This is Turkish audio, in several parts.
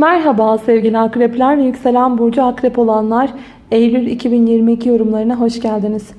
Merhaba sevgili akrepler ve yükselen burcu akrep olanlar Eylül 2022 yorumlarına hoş geldiniz.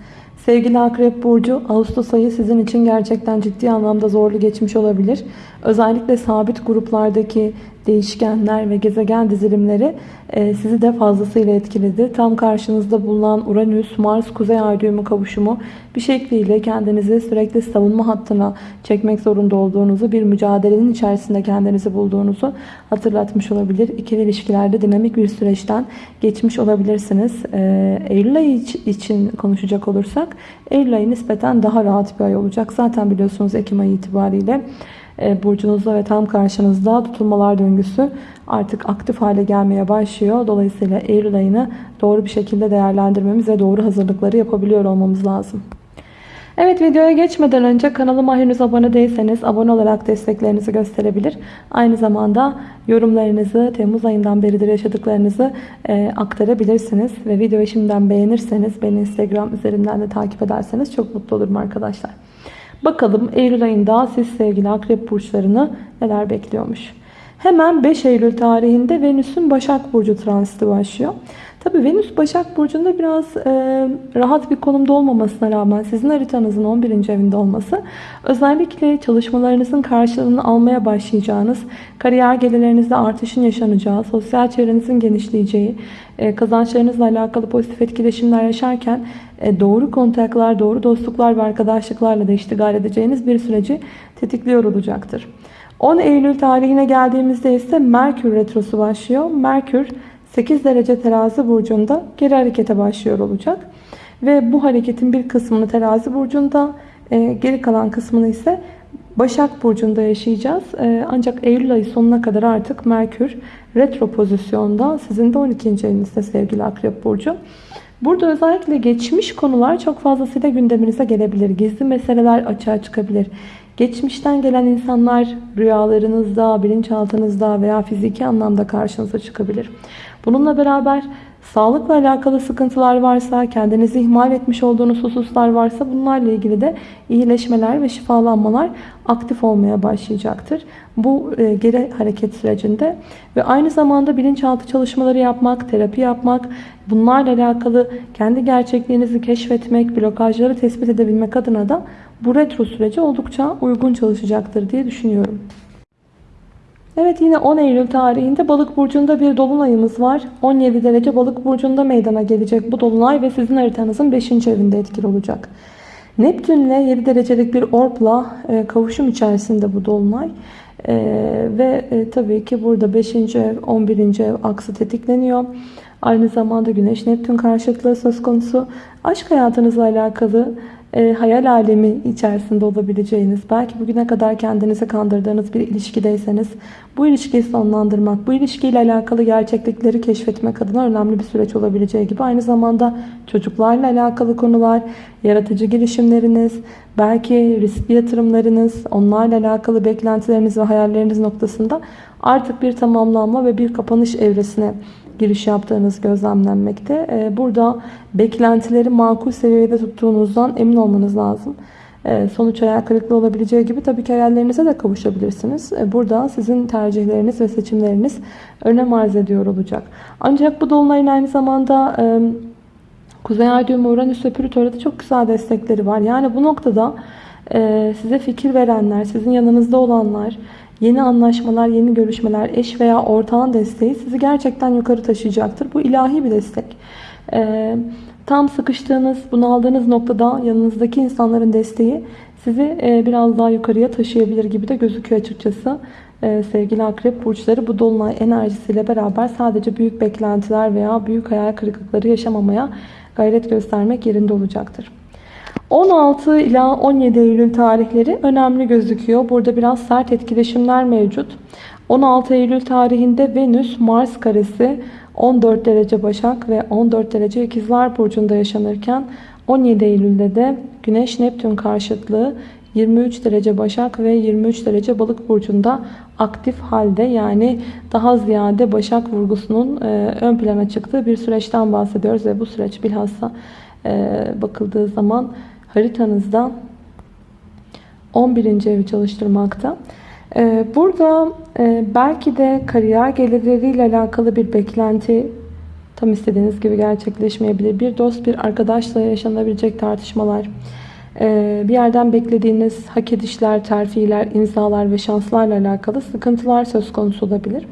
Sevgili akrep burcu Ağustos ayı sizin için gerçekten ciddi anlamda zorlu geçmiş olabilir. Özellikle sabit gruplardaki değişkenler ve gezegen dizilimleri e, sizi de fazlasıyla etkiledi. Tam karşınızda bulunan Uranüs, Mars, Kuzey Ay düğümü kavuşumu bir şekliyle kendinizi sürekli savunma hattına çekmek zorunda olduğunuzu, bir mücadelenin içerisinde kendinizi bulduğunuzu hatırlatmış olabilir. İkili ilişkilerde dinamik bir süreçten geçmiş olabilirsiniz. E, Eylül ayı için konuşacak olursak, Eylül ayı nispeten daha rahat bir ay olacak. Zaten biliyorsunuz Ekim ayı itibariyle burcunuzda ve tam karşınızda tutulmalar döngüsü artık aktif hale gelmeye başlıyor. Dolayısıyla Eylül ayını doğru bir şekilde değerlendirmemiz ve doğru hazırlıkları yapabiliyor olmamız lazım. Evet videoya geçmeden önce kanalıma henüz abone değilseniz abone olarak desteklerinizi gösterebilir. Aynı zamanda yorumlarınızı Temmuz ayından beridir yaşadıklarınızı e, aktarabilirsiniz. Ve videoyu şimdiden beğenirseniz beni Instagram üzerinden de takip ederseniz çok mutlu olurum arkadaşlar. Bakalım Eylül ayında siz sevgili akrep burçlarını neler bekliyormuş. Hemen 5 Eylül tarihinde Venüs'ün Başak Burcu transiti başlıyor. Tabi Venüs Başak Burcu'nda biraz e, rahat bir konumda olmamasına rağmen sizin haritanızın 11. evinde olması özellikle çalışmalarınızın karşılığını almaya başlayacağınız, kariyer gelirlerinizde artışın yaşanacağı, sosyal çevrenizin genişleyeceği, e, kazançlarınızla alakalı pozitif etkileşimler yaşarken e, doğru kontaklar, doğru dostluklar ve arkadaşlıklarla da iştigal edeceğiniz bir süreci tetikliyor olacaktır. 10 Eylül tarihine geldiğimizde ise Merkür Retrosu başlıyor. Merkür 8 derece terazi burcunda geri harekete başlıyor olacak. Ve bu hareketin bir kısmını terazi burcunda, e, geri kalan kısmını ise Başak Burcu'nda yaşayacağız. E, ancak Eylül ayı sonuna kadar artık Merkür retro pozisyonda. Sizin de 12. evinizde sevgili Akrep Burcu. Burada özellikle geçmiş konular çok fazlasıyla gündeminize gelebilir. Gizli meseleler açığa çıkabilir. Geçmişten gelen insanlar rüyalarınızda, bilinçaltınızda veya fiziki anlamda karşınıza çıkabilir. Bununla beraber sağlıkla alakalı sıkıntılar varsa, kendinizi ihmal etmiş olduğunuz hususlar varsa bunlarla ilgili de iyileşmeler ve şifalanmalar aktif olmaya başlayacaktır. Bu e, geri hareket sürecinde ve aynı zamanda bilinçaltı çalışmaları yapmak, terapi yapmak, bunlarla alakalı kendi gerçekliğinizi keşfetmek, blokajları tespit edebilmek adına da bu retro süreci oldukça uygun çalışacaktır diye düşünüyorum. Evet yine 10 Eylül tarihinde balık burcunda bir dolunayımız var. 17 derece balık burcunda meydana gelecek bu dolunay ve sizin haritanızın 5. evinde etkili olacak. Neptünle 7 derecelik bir orpla e, kavuşum içerisinde bu dolunay. Ee, ve e, tabii ki burada 5. ev 11. ev aksı tetikleniyor. Aynı zamanda Güneş Neptün karşıtlığı söz konusu. Aşk hayatınızla alakalı e, hayal alemi içerisinde olabileceğiniz, belki bugüne kadar kendinizi kandırdığınız bir ilişkideyseniz bu ilişkiyi sonlandırmak, bu ilişkiyle alakalı gerçeklikleri keşfetmek adına önemli bir süreç olabileceği gibi aynı zamanda çocuklarla alakalı konular, yaratıcı girişimleriniz, belki riskli yatırımlarınız, onlarla alakalı beklentileriniz ve hayalleriniz noktasında artık bir tamamlanma ve bir kapanış evresine giriş yaptığınız gözlemlenmekte. Ee, burada beklentileri makul seviyede tuttuğunuzdan emin olmanız lazım. Ee, sonuç hayal kırıklığı olabileceği gibi tabii ki hayallerinize de kavuşabilirsiniz. Ee, burada sizin tercihleriniz ve seçimleriniz önem arz ediyor olacak. Ancak bu dolunayın aynı zamanda Kuzey Ay düğümü Uranüs ve Plüto'da çok güzel destekleri var. Yani bu noktada size fikir verenler, sizin yanınızda olanlar, Yeni anlaşmalar, yeni görüşmeler, eş veya ortağın desteği sizi gerçekten yukarı taşıyacaktır. Bu ilahi bir destek. Ee, tam sıkıştığınız, bunaldığınız noktada yanınızdaki insanların desteği sizi e, biraz daha yukarıya taşıyabilir gibi de gözüküyor açıkçası. Ee, sevgili akrep burçları bu dolunay enerjisiyle beraber sadece büyük beklentiler veya büyük hayal kırıklıkları yaşamamaya gayret göstermek yerinde olacaktır. 16 ila 17 Eylül tarihleri önemli gözüküyor. Burada biraz sert etkileşimler mevcut. 16 Eylül tarihinde Venüs Mars karesi 14 derece Başak ve 14 derece İkizler burcunda yaşanırken 17 Eylül'de de Güneş Neptün karşıtlığı 23 derece Başak ve 23 derece Balık burcunda aktif halde yani daha ziyade Başak vurgusunun e, ön plana çıktığı bir süreçten bahsediyoruz ve bu süreç bilhassa e, bakıldığı zaman haritanızda 11. evi çalıştırmakta. Ee, burada e, belki de kariyer gelirleriyle alakalı bir beklenti tam istediğiniz gibi gerçekleşmeyebilir. Bir dost, bir arkadaşla yaşanabilecek tartışmalar, e, bir yerden beklediğiniz hak edişler, terfiler, imzalar ve şanslarla alakalı sıkıntılar söz konusu olabilir.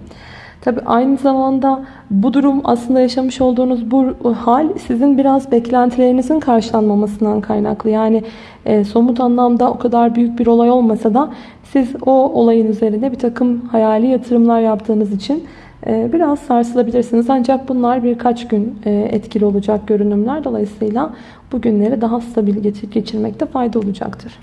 Tabi aynı zamanda bu durum aslında yaşamış olduğunuz bu hal sizin biraz beklentilerinizin karşılanmamasından kaynaklı. Yani e, somut anlamda o kadar büyük bir olay olmasa da siz o olayın üzerinde bir takım hayali yatırımlar yaptığınız için e, biraz sarsılabilirsiniz. Ancak bunlar birkaç gün e, etkili olacak görünümler. Dolayısıyla bu günleri daha stabil geçirmekte fayda olacaktır.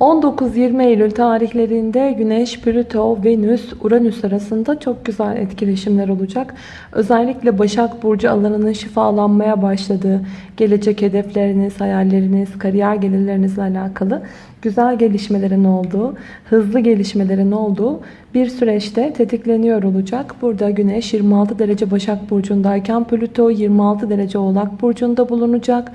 19-20 Eylül tarihlerinde Güneş, Plüto, Venüs, Uranüs arasında çok güzel etkileşimler olacak. Özellikle Başak Burcu alanının şifalanmaya başladığı, gelecek hedefleriniz, hayalleriniz, kariyer gelirlerinizle alakalı güzel gelişmelerin olduğu, hızlı gelişmelerin olduğu bir süreçte tetikleniyor olacak. Burada Güneş 26 derece Başak Burcu'ndayken Plüto 26 derece Oğlak Burcu'nda bulunacak.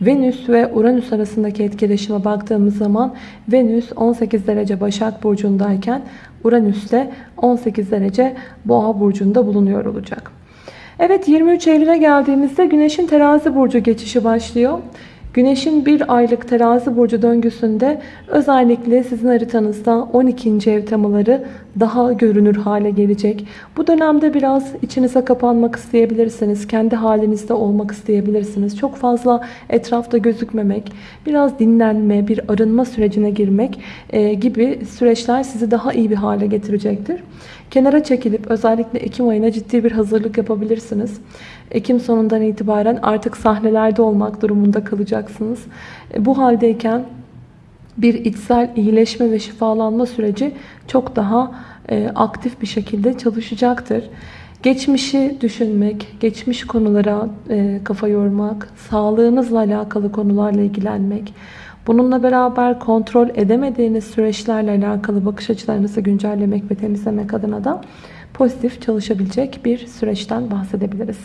Venüs ve Uranüs arasındaki etkileşime baktığımız zaman Venüs 18 derece Başak Burcu'ndayken Uranüs de 18 derece Boğa Burcu'nda bulunuyor olacak. Evet 23 Eylül'e geldiğimizde Güneş'in terazi burcu geçişi başlıyor. Güneşin bir aylık terazi burcu döngüsünde özellikle sizin haritanızda 12. ev temaları daha görünür hale gelecek. Bu dönemde biraz içinize kapanmak isteyebilirsiniz. Kendi halinizde olmak isteyebilirsiniz. Çok fazla etrafta gözükmemek, biraz dinlenme, bir arınma sürecine girmek e, gibi süreçler sizi daha iyi bir hale getirecektir. Kenara çekilip özellikle Ekim ayına ciddi bir hazırlık yapabilirsiniz. Ekim sonundan itibaren artık sahnelerde olmak durumunda kalacaksınız. E, bu haldeyken bir içsel iyileşme ve şifalanma süreci çok daha e, aktif bir şekilde çalışacaktır. Geçmişi düşünmek, geçmiş konulara e, kafa yormak, sağlığınızla alakalı konularla ilgilenmek, bununla beraber kontrol edemediğiniz süreçlerle alakalı bakış açılarınızı güncellemek ve temizlemek adına da pozitif çalışabilecek bir süreçten bahsedebiliriz.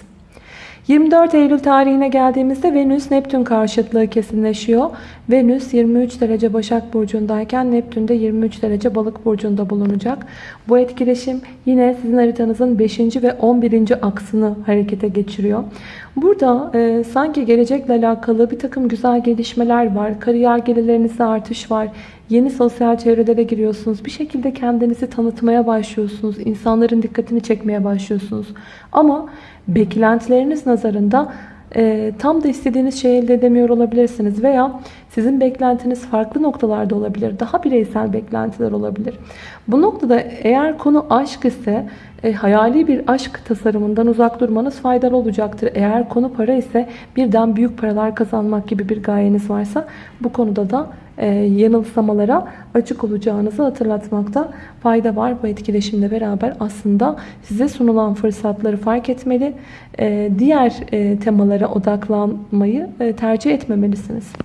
24 Eylül tarihine geldiğimizde Venüs Neptün karşıtlığı kesinleşiyor. Venüs 23 derece Başak Burcu'ndayken Neptün de 23 derece Balık Burcu'nda bulunacak. Bu etkileşim yine sizin haritanızın 5. ve 11. aksını harekete geçiriyor. Burada e, sanki gelecekle alakalı bir takım güzel gelişmeler var. Kariyer gelirlerinizde artış var. Yeni sosyal çevrelere giriyorsunuz. Bir şekilde kendinizi tanıtmaya başlıyorsunuz. İnsanların dikkatini çekmeye başlıyorsunuz. Ama beklentileriniz nazarında e, tam da istediğiniz şeyi elde edemiyor olabilirsiniz. Veya sizin beklentiniz farklı noktalarda olabilir. Daha bireysel beklentiler olabilir. Bu noktada eğer konu aşk ise e, hayali bir aşk tasarımından uzak durmanız faydalı olacaktır. Eğer konu para ise birden büyük paralar kazanmak gibi bir gayeniz varsa bu konuda da e, yanılsamalara açık olacağınızı hatırlatmakta fayda var. Bu etkileşimle beraber aslında size sunulan fırsatları fark etmeli, e, diğer e, temalara odaklanmayı e, tercih etmemelisiniz.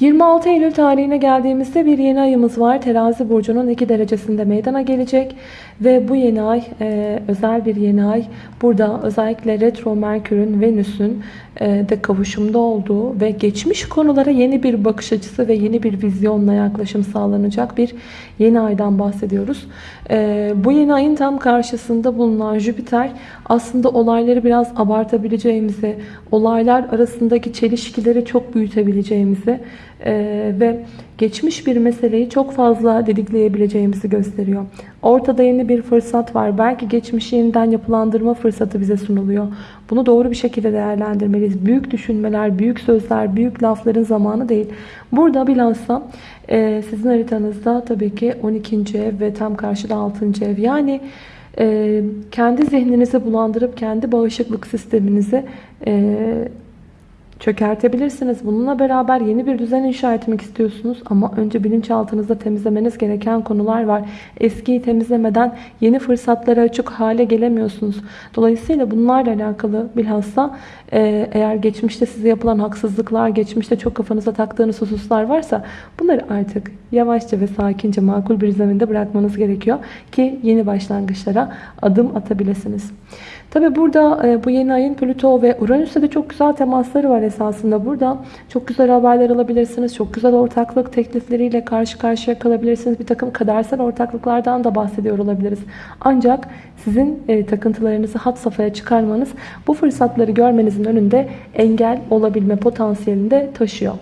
26 Eylül tarihine geldiğimizde bir yeni ayımız var. Terazi burcunun 2 derecesinde meydana gelecek. Ve bu yeni ay e, özel bir yeni ay. Burada özellikle retro Merkür'ün, Venüs'ün e, de kavuşumda olduğu ve geçmiş konulara yeni bir bakış açısı ve yeni bir vizyonla yaklaşım sağlanacak bir yeni aydan bahsediyoruz. E, bu yeni ayın tam karşısında bulunan Jüpiter aslında olayları biraz abartabileceğimizi, olaylar arasındaki çelişkileri çok büyütebileceğimizi e, ve geçmiş bir meseleyi çok fazla didikleyebileceğimizi gösteriyor. Ortada yeni bir fırsat var. Belki geçmişi yeniden yapılandırma fırsatı bize sunuluyor. Bunu doğru bir şekilde değerlendirmeliyiz. Büyük düşünmeler, büyük sözler, büyük lafların zamanı değil. Burada bilhassa e, sizin haritanızda tabii ki 12. ev ve tam karşıda 6. ev. Yani e, kendi zihninizi bulandırıp kendi bağışıklık sisteminizi e, çökertebilirsiniz. Bununla beraber yeni bir düzen inşa etmek istiyorsunuz ama önce bilinçaltınızda temizlemeniz gereken konular var. Eskiyi temizlemeden yeni fırsatlara açık hale gelemiyorsunuz. Dolayısıyla bunlarla alakalı bilhassa e, eğer geçmişte size yapılan haksızlıklar, geçmişte çok kafanıza taktığınız hususlar varsa bunları artık yavaşça ve sakince makul bir zeminde bırakmanız gerekiyor ki yeni başlangıçlara adım atabilirsiniz. Tabi burada e, bu yeni ayın Plüto ve Uranüs'te de çok güzel temasları var esasında. Burada çok güzel haberler alabilirsiniz. Çok güzel ortaklık teklifleriyle karşı karşıya kalabilirsiniz. Bir takım kadersel ortaklıklardan da bahsediyor olabiliriz. Ancak sizin e, takıntılarınızı hat safhaya çıkarmanız bu fırsatları görmenizin önünde engel olabilme potansiyelini de taşıyor.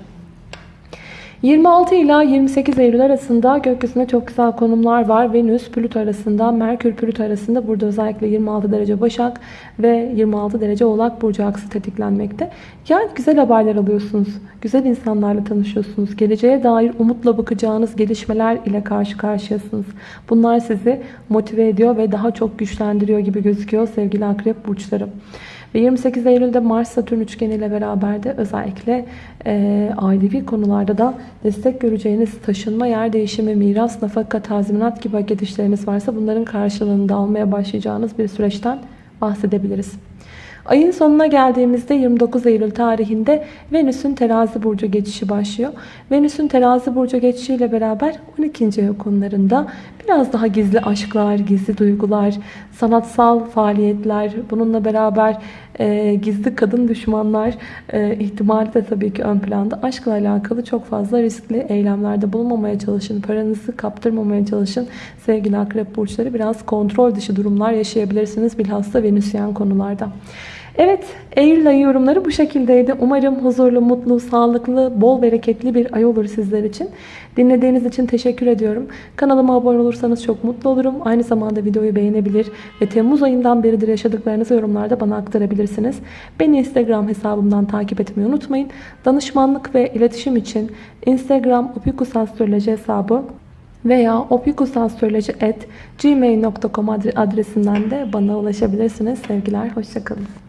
26 ila 28 Eylül arasında gökyüzünde çok güzel konumlar var. Venüs, Plüto arasında, Merkür, Plüto arasında burada özellikle 26 derece Başak ve 26 derece Oğlak Burcu aksı tetiklenmekte. Yani güzel haberler alıyorsunuz. Güzel insanlarla tanışıyorsunuz. Geleceğe dair umutla bakacağınız gelişmeler ile karşı karşıyasınız. Bunlar sizi motive ediyor ve daha çok güçlendiriyor gibi gözüküyor sevgili akrep burçları. Ve 28 Eylül'de Mars-Satürn üçgeni ile beraber de özellikle e, ailevi konularda da destek göreceğiniz taşınma, yer değişimi, miras, nafaka, tazminat gibi hak varsa bunların karşılığını da almaya başlayacağınız bir süreçten bahsedebiliriz. Ayın sonuna geldiğimizde 29 Eylül tarihinde Venüs'ün terazi burcu geçişi başlıyor. Venüs'ün terazi burcu geçişiyle beraber 12. ev konularında biraz daha gizli aşklar, gizli duygular, sanatsal faaliyetler, bununla beraber e, gizli kadın düşmanlar e, ihtimali de tabii ki ön planda. Aşkla alakalı çok fazla riskli eylemlerde bulunmamaya çalışın. Paranızı kaptırmamaya çalışın. Sevgili akrep burçları biraz kontrol dışı durumlar yaşayabilirsiniz. Bilhassa Venüsyen konularda. Evet, Eylül ayı yorumları bu şekildeydi. Umarım huzurlu, mutlu, sağlıklı, bol bereketli bir ay olur sizler için. Dinlediğiniz için teşekkür ediyorum. Kanalıma abone olursanız çok mutlu olurum. Aynı zamanda videoyu beğenebilir ve Temmuz ayından beridir yaşadıklarınızı yorumlarda bana aktarabilirsiniz. Beni Instagram hesabımdan takip etmeyi unutmayın. Danışmanlık ve iletişim için Instagram opikusastroloji hesabı veya opikusastroloji.gmail.com adresinden de bana ulaşabilirsiniz. Sevgiler, hoşçakalın.